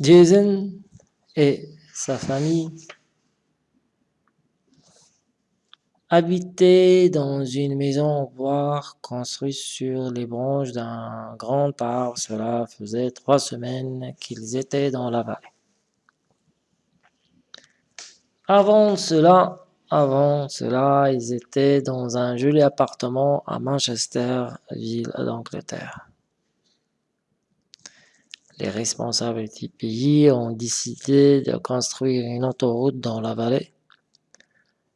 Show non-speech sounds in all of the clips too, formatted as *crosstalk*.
Jason et sa famille habitaient dans une maison en bois construite sur les branches d'un grand arbre. Cela faisait trois semaines qu'ils étaient dans la vallée. Avant cela, avant cela, ils étaient dans un joli appartement à Manchester, ville d'Angleterre. Les responsables du pays ont décidé de construire une autoroute dans la vallée.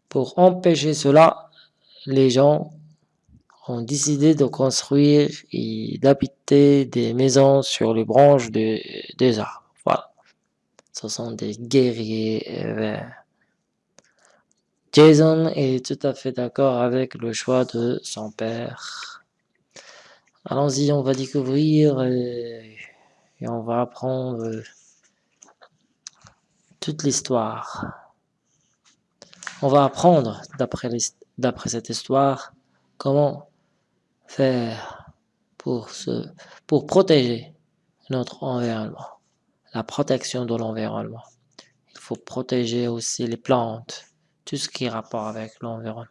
Pour empêcher cela, les gens ont décidé de construire et d'habiter des maisons sur les branches des arbres. Voilà. Ce sont des guerriers verts. Jason est tout à fait d'accord avec le choix de son père. Allons-y, on va découvrir et, et on va apprendre toute l'histoire. On va apprendre, d'après cette histoire, comment faire pour protéger notre environnement, la protection de l'environnement. Il faut protéger aussi les plantes, tout ce qui est rapport avec l'environnement.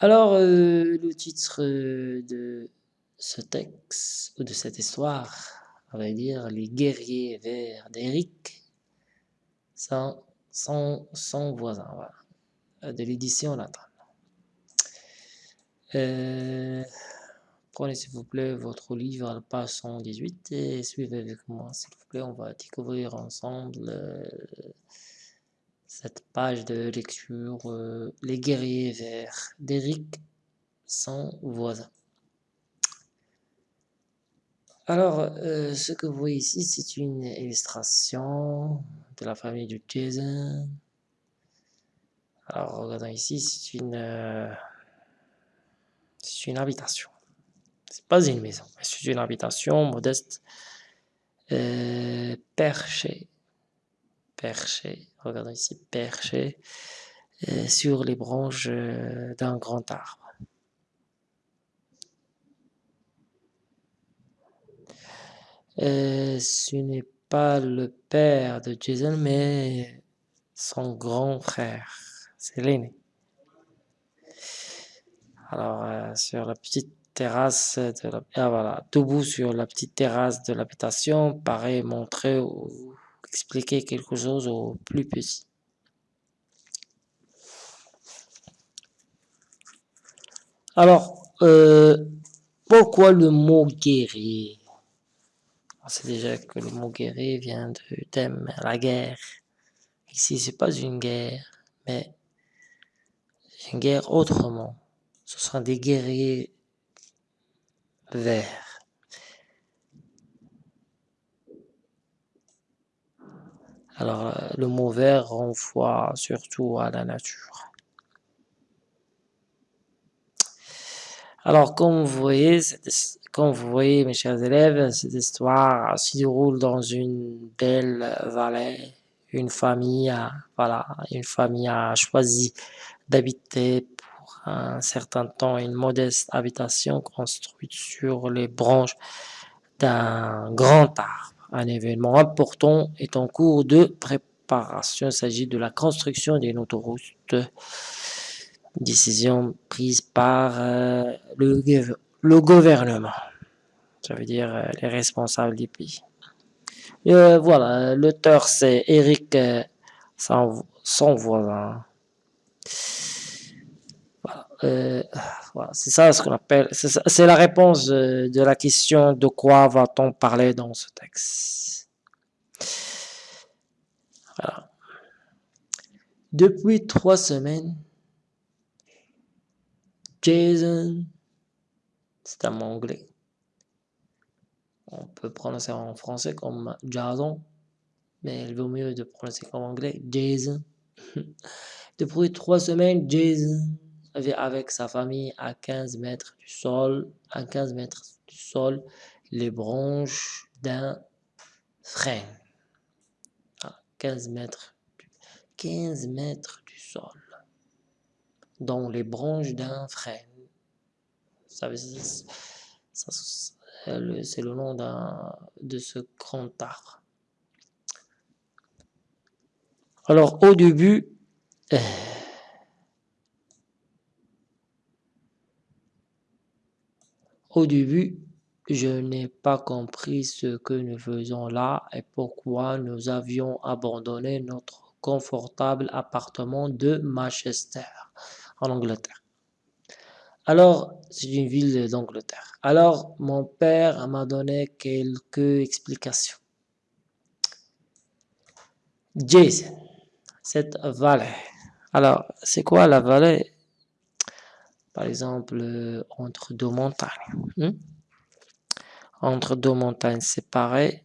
Alors, euh, le titre de ce texte, ou de cette histoire, on va dire Les guerriers verts d'Eric, sans, son voisin, de l'édition latin. Euh, prenez s'il vous plaît votre livre à la page 118 et suivez avec moi, s'il vous plaît, on va découvrir ensemble euh, cette page de lecture euh, Les guerriers verts d'Éric son voisin. Alors, euh, ce que vous voyez ici, c'est une illustration de la famille de Jason. Alors, regardons ici, c'est une, euh, une habitation. C'est pas une maison, mais c'est une habitation modeste, perchée perché, regardez ici, perché euh, sur les branches euh, d'un grand arbre. Euh, ce n'est pas le père de Jason, mais son grand frère, c'est l'aîné. Alors, sur la petite terrasse de la... Ah, voilà, debout sur la petite terrasse de l'habitation, paraît montrer expliquer quelque chose au plus petit. Alors, euh, pourquoi le mot guerrier? On sait déjà que le mot guerrier vient du thème la guerre. Ici, c'est pas une guerre, mais une guerre autrement. Ce sont des guerriers verts. Alors, euh, le mot vert renvoie surtout à la nature. Alors, comme vous voyez, mes chers élèves, cette histoire se déroule dans une belle vallée. Une famille une famille a choisi d'habiter pour un certain temps une modeste habitation construite sur les branches d'un grand arbre. Un événement important est en cours de préparation. Il s'agit de la construction d'une autoroute. Décision prise par euh, le, gouvernement. Ça veut dire euh, les responsables du pays. Euh, voilà, l'auteur c'est Eric son voisin. Euh, voilà, c'est ça ce qu'on appelle, c'est la réponse de, la question de quoi va-t-on parler dans ce texte. Depuis trois semaines, Jason, c'est un mot anglais. On peut prononcer en français comme Jason, mais il vaut mieux de prononcer comme anglais Jason. *laughs* Depuis trois semaines, Jason avec sa famille à 15 mètres du sol, à 15 mètres du sol, les branches d'un frein. 15 mètres, 15 mètres du sol, dans les branches d'un frein. C'est le nom de ce grand arbre. Alors au début, au début, je n'ai pas compris ce que nous faisons là et pourquoi nous avions abandonné notre confortable appartement de Manchester, en Angleterre. Alors, c'est une ville d'Angleterre. Alors, mon père m'a donné quelques explications. Jason, cette vallée. Alors, c'est quoi la vallée? Par exemple, entre deux montagnes. Hmm? entre deux montagnes séparées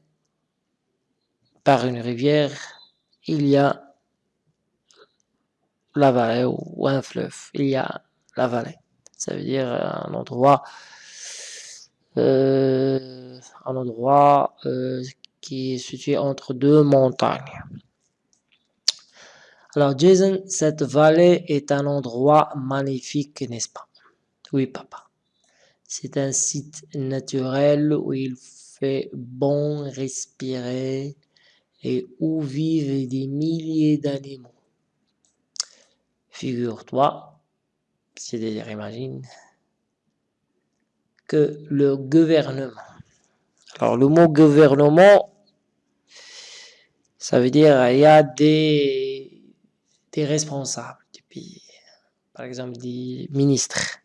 par une rivière, il y a la vallée ou un fleuve, il y a la vallée. Ça veut dire un endroit, euh, un endroit euh, qui est situé entre deux montagnes. Alors Jason, cette vallée est un endroit magnifique, n'est-ce pas? Oui, papa. C'est un site naturel où il fait bon respirer et où vivent des milliers d'animaux. Figure-toi, c'est-à-dire imagine, que le gouvernement, alors le mot gouvernement, ça veut dire il y a des, des responsables du pays, par exemple des ministres,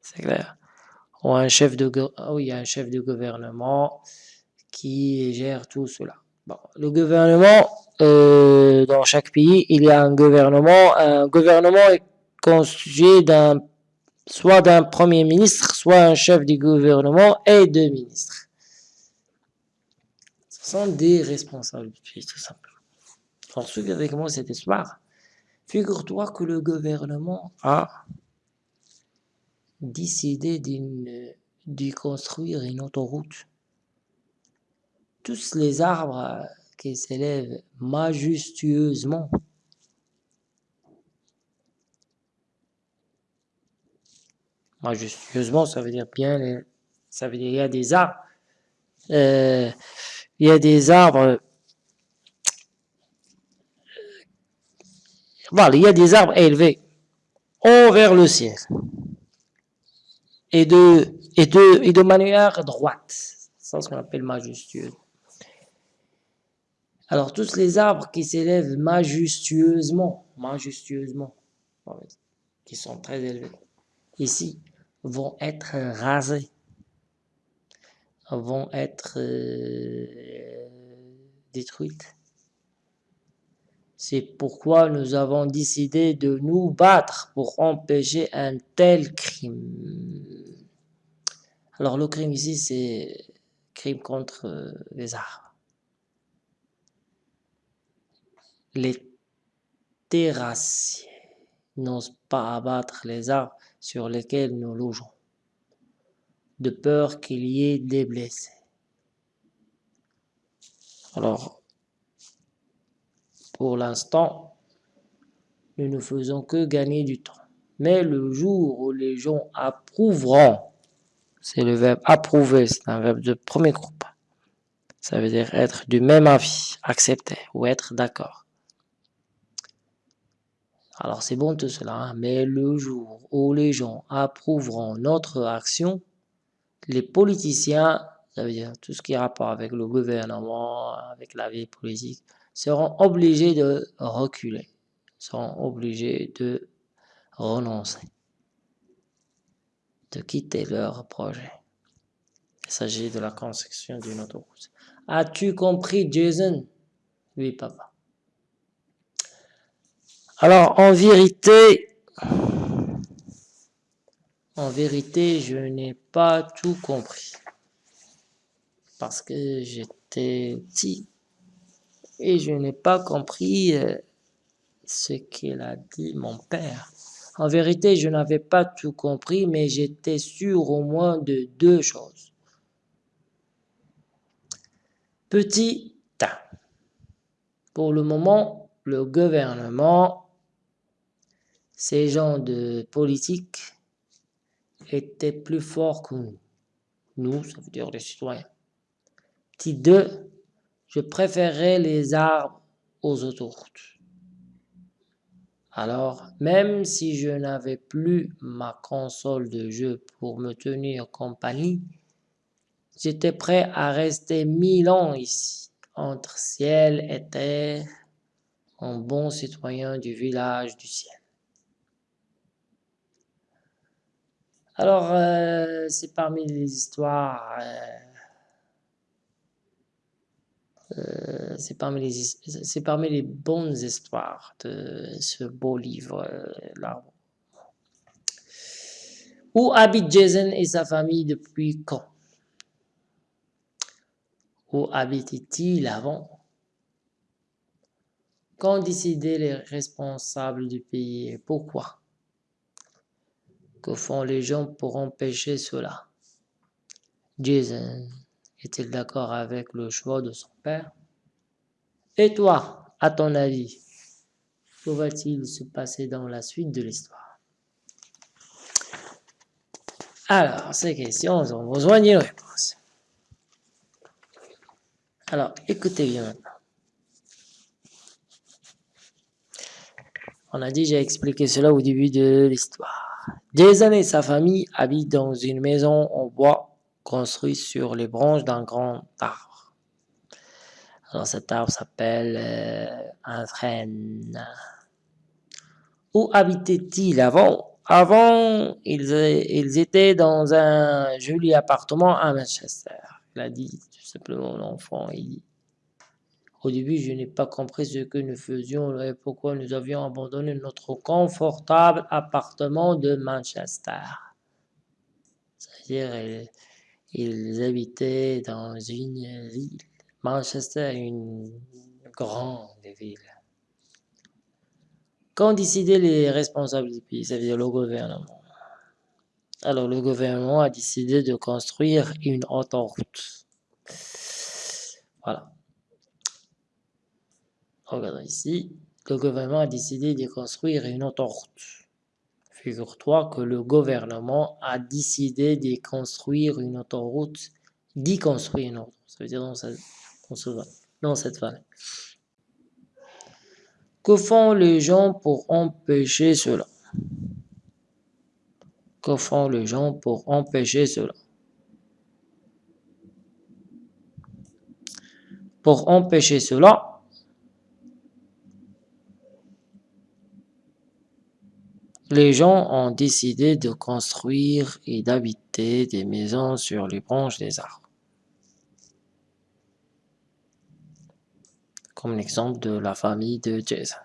c'est clair. Ou un chef de, oh, il y a un chef de gouvernement qui gère tout cela. Bon, le gouvernement, euh, dans chaque pays, il y a un gouvernement. Un gouvernement est constitué d'un soit d'un premier ministre, soit un chef du gouvernement et deux ministres. Ce sont des responsables du pays, tout simplement. Alors, suivez avec moi cette histoire. Figure-toi que le gouvernement a décidé de construire une autoroute. Tous les arbres qui s'élèvent majestueusement majestueusement, ça veut dire bien, ça veut dire il y a des arbres, euh, il y a des arbres, voilà, il y a des arbres élevés envers le ciel et de, et de, et manière droite. C'est ce qu'on appelle majestueux. Alors, tous les arbres qui s'élèvent majestueusement, majestueusement, qui sont très élevés, ici, vont être rasés, vont être euh, détruites. C'est pourquoi nous avons décidé de nous battre pour empêcher un tel crime. Alors le crime ici, c'est crime contre euh, les arbres. Les terrassiers n'osent pas abattre les arbres sur lesquels nous logeons, de peur qu'il y ait des blessés. Alors, pour l'instant, nous ne faisons que gagner du temps. Mais le jour où les gens approuveront, c'est le verbe approuver, c'est un verbe de premier groupe. Ça veut dire être du même avis, accepter ou être d'accord. Alors c'est bon tout cela, hein. mais le jour où les gens approuveront notre action, les politiciens, ça veut dire tout ce qui a rapport avec le gouvernement, avec la vie politique, seront obligés de reculer, seront obligés de renoncer, de quitter leur projet. Il s'agit de la construction d'une autoroute. As-tu compris, Jason? Oui, papa. Alors, en vérité, en vérité, je n'ai pas tout compris. Parce que j'étais petit et je n'ai pas compris euh, ce qu'il a dit mon père. En vérité, je n'avais pas tout compris, mais j'étais sûr au moins de deux choses. Petit A. Pour le moment, le gouvernement, ces gens de politique, étaient plus forts que nous. Nous, ça veut dire les citoyens. Petit 2. Je préférais les arbres aux autoroutes. Alors, même si je n'avais plus ma console de jeu pour me tenir compagnie, j'étais prêt à rester mille ans ici, entre ciel et terre, en bon citoyen du village du ciel. Alors, euh, c'est parmi les histoires... Euh, euh, c'est parmi, les, bonnes histoires de ce beau livre-là. Euh, Où habite Jason et sa famille depuis quand? Où habitait-il avant? Quand décidaient les responsables du pays et pourquoi? Que font les gens pour empêcher cela? Jason est-il d'accord avec le choix de son père? Et toi, à ton avis, que va-t-il se passer dans la suite de l'histoire? Alors, ces questions ont besoin d'une réponse. Alors, écoutez bien maintenant. On a déjà expliqué cela au début de l'histoire. Jason et sa famille habitent dans une maison en bois construit sur les branches d'un grand arbre. Alors cet arbre s'appelle euh, un frêne. Où habitait-il avant? Avant, ils, étaient dans un joli appartement à Manchester. Il a dit tout simplement l'enfant. Au début, je n'ai pas compris ce que nous faisions et pourquoi nous avions abandonné notre confortable appartement de Manchester. C'est-à-dire, ils habitaient dans une ville. Manchester est une grande ville. Qu'ont décidé les responsables du pays, c'est-à-dire le gouvernement Alors, le gouvernement a décidé de construire une autoroute. Voilà. Regardez ici. Le gouvernement a décidé de construire une autoroute. Figure-toi que le gouvernement a décidé de construire une autoroute, d'y construire une autoroute, ça veut dire dans cette, dans cette vallée. Que font les gens pour empêcher cela? Que font les gens pour empêcher cela? Pour empêcher cela, Les gens ont décidé de construire et d'habiter des maisons sur les branches des arbres. Comme l'exemple de la famille de Jason.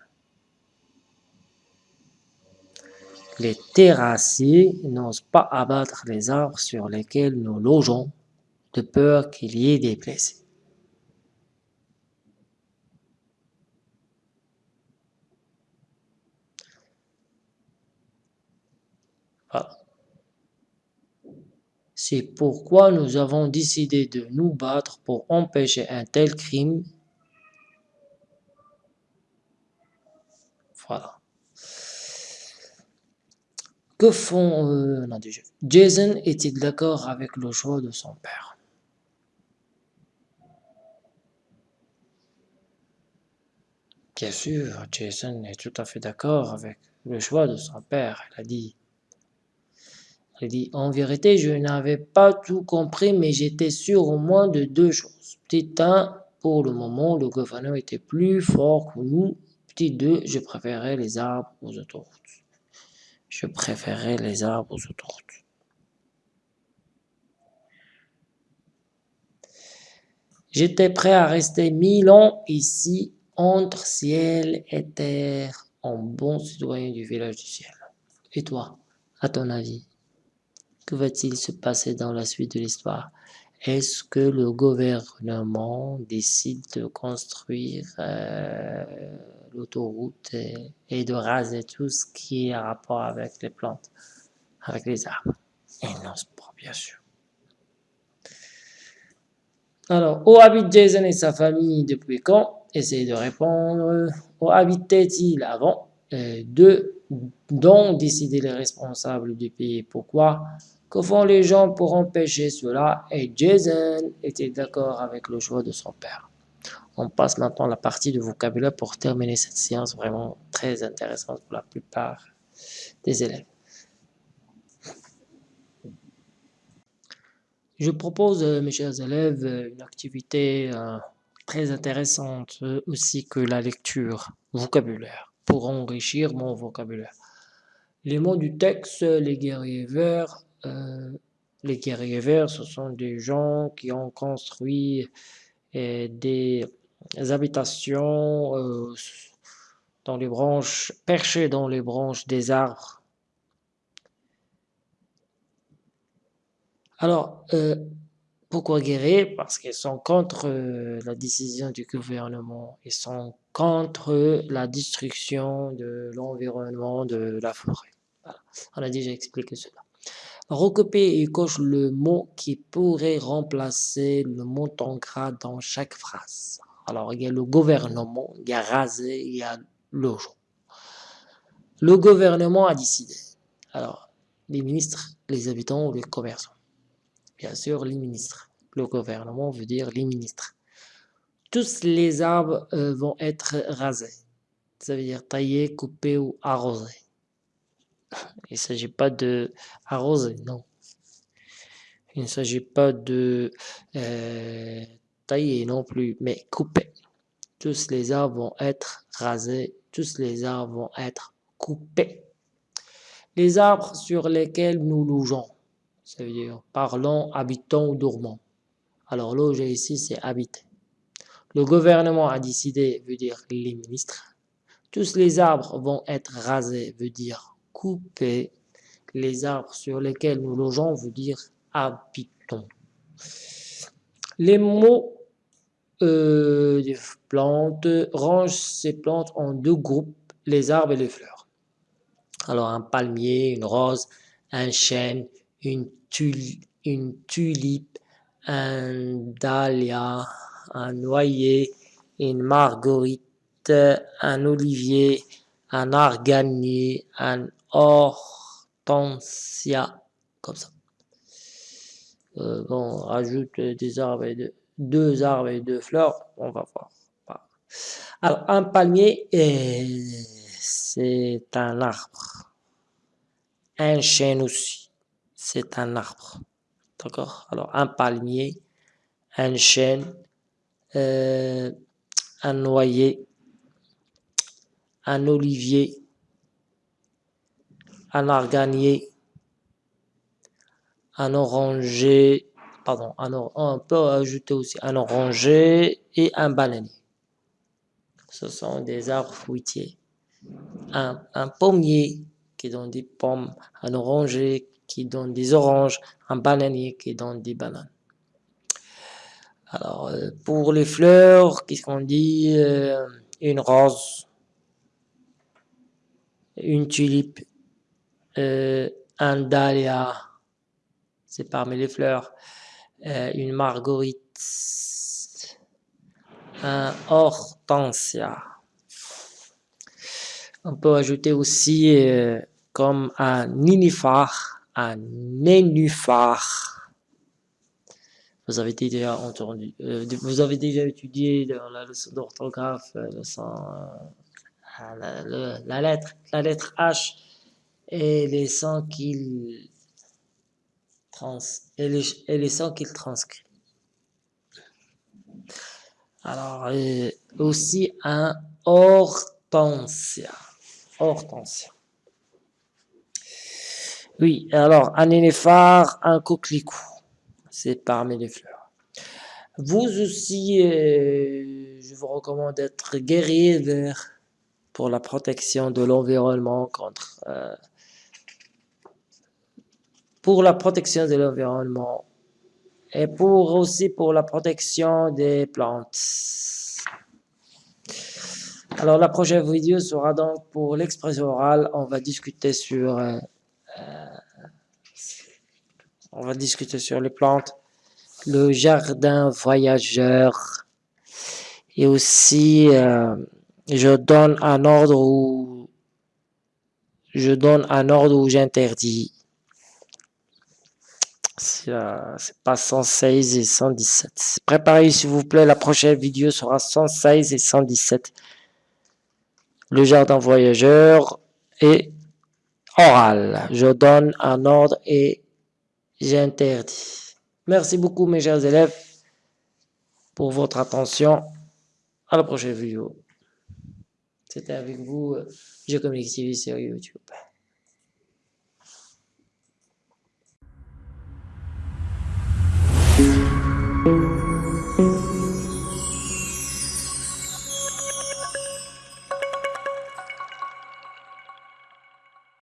Les terrassiers n'osent pas abattre les arbres sur lesquels nous logeons, de peur qu'il y ait des blessés. C'est pourquoi nous avons décidé de nous battre pour empêcher un tel crime. Voilà. Que font... Euh, Jason est-il d'accord avec le choix de son père? Bien sûr, Jason est tout à fait d'accord avec le choix de son père. Il a dit il dit, en vérité, je n'avais pas tout compris, mais j'étais sûr au moins de deux choses. Petit 1, pour le moment, le gouverneur était plus fort que nous. Petit 2, je préférais les arbres aux autoroutes. Je préférais les arbres aux autoroutes. J'étais prêt à rester mille ans ici, entre ciel et terre, en bon citoyen du village du ciel. Et toi, à ton avis? Que va-t-il se passer dans la suite de l'histoire? Est-ce que le gouvernement décide de construire euh, l'autoroute et, de raser tout ce qui est en rapport avec les plantes, avec les arbres? Et non, bien sûr. Alors, où habite Jason et sa famille depuis quand? Essayez de répondre. Où habitait-il avant? Euh, Deux, dont décider les responsables du pays. Pourquoi? Que font les gens pour empêcher cela? Et Jason était d'accord avec le choix de son père. On passe maintenant à la partie de vocabulaire pour terminer cette séance vraiment très intéressante pour la plupart des élèves. Je propose, euh, mes chers élèves, une activité euh, très intéressante euh, aussi que la lecture vocabulaire pour enrichir mon vocabulaire. Les mots du texte, les guerriers verts, euh, les guerriers verts, ce sont des gens qui ont construit euh, des habitations euh, dans les branches, perchées dans les branches des arbres. Alors, pourquoi guerriers? Parce qu'ils sont contre la décision du gouvernement. Ils sont contre la destruction de l'environnement, de la forêt. On a déjà expliqué cela. Recopier et coche le mot qui pourrait remplacer le mot en dans chaque phrase. Alors, il y a le gouvernement, il y a rasé, il y a logement. Le gouvernement a décidé. Alors, les ministres, les habitants ou les commerçants? Bien sûr, les ministres. Le gouvernement veut dire les ministres. Tous les arbres euh, vont être rasés. Ça veut dire taillés, coupés ou arrosés. Il ne s'agit pas de arroser, non. Il ne s'agit pas de euh, tailler non plus, mais couper. Tous les arbres vont être rasés, tous les arbres vont être coupés. Les arbres sur lesquels nous logeons, ça veut dire parlons, habitons ou dormons. Alors loger ici, c'est habiter. Le gouvernement a décidé, veut dire les ministres. Tous les arbres vont être rasés, veut dire couper les arbres sur lesquels nous logeons veut dire habitons. Les mots euh, des plantes rangent ces plantes en deux groupes, les arbres et les fleurs. Alors un palmier, une rose, un chêne, une, une tulipe, un dahlia, un noyer, une marguerite, un olivier, un arganier, un hortensia, comme ça. Euh, bon, on rajoute des arbres et deux arbres et deux fleurs, on va voir. Alors, un palmier, c'est un arbre. Un chêne aussi, c'est un arbre. D'accord? Alors, un palmier, un chêne, euh, un noyer, un olivier, un arganier, un oranger, pardon, un on peut ajouter aussi un oranger et un bananier. Ce sont des arbres fruitiers. Un, un pommier qui donne des pommes, un oranger qui donne des oranges, un bananier qui donne des bananes. Alors, euh, pour les fleurs, qu'est-ce qu'on dit euh, Une rose, une tulipe, euh, un dahlia, c'est parmi les fleurs, euh, une marguerite, un hortensia. On peut ajouter aussi euh, comme un nénuphar, un nénuphar. Vous avez déjà entendu, vous avez déjà étudié dans la leçon d'orthographe, la, lettre, la lettre H et les sons qu'il trans et les, et les sons qu'il transcrit. Alors, euh, aussi un hortensia. Hortensia. Oui, alors, un nénéphar, un coquelicot. C'est parmi les fleurs. Vous aussi, euh, je vous recommande d'être guerrier vert pour la protection de l'environnement contre euh, pour la protection de l'environnement et pour aussi pour la protection des plantes. Alors la prochaine vidéo sera donc pour l'expression orale. On va discuter sur euh, euh, on va discuter sur les plantes, le jardin voyageur et aussi euh, je donne un ordre où je donne un ordre où j'interdis. C'est pas 116 et 117. Préparez s'il vous plaît, la prochaine vidéo sera 116 et 117. Le jardin voyageur et oral. Je donne un ordre et j'interdis. Merci beaucoup mes chers élèves pour votre attention. À la prochaine vidéo. C'était avec vous, Je Communique TV sur YouTube.